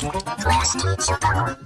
Frost, teacher.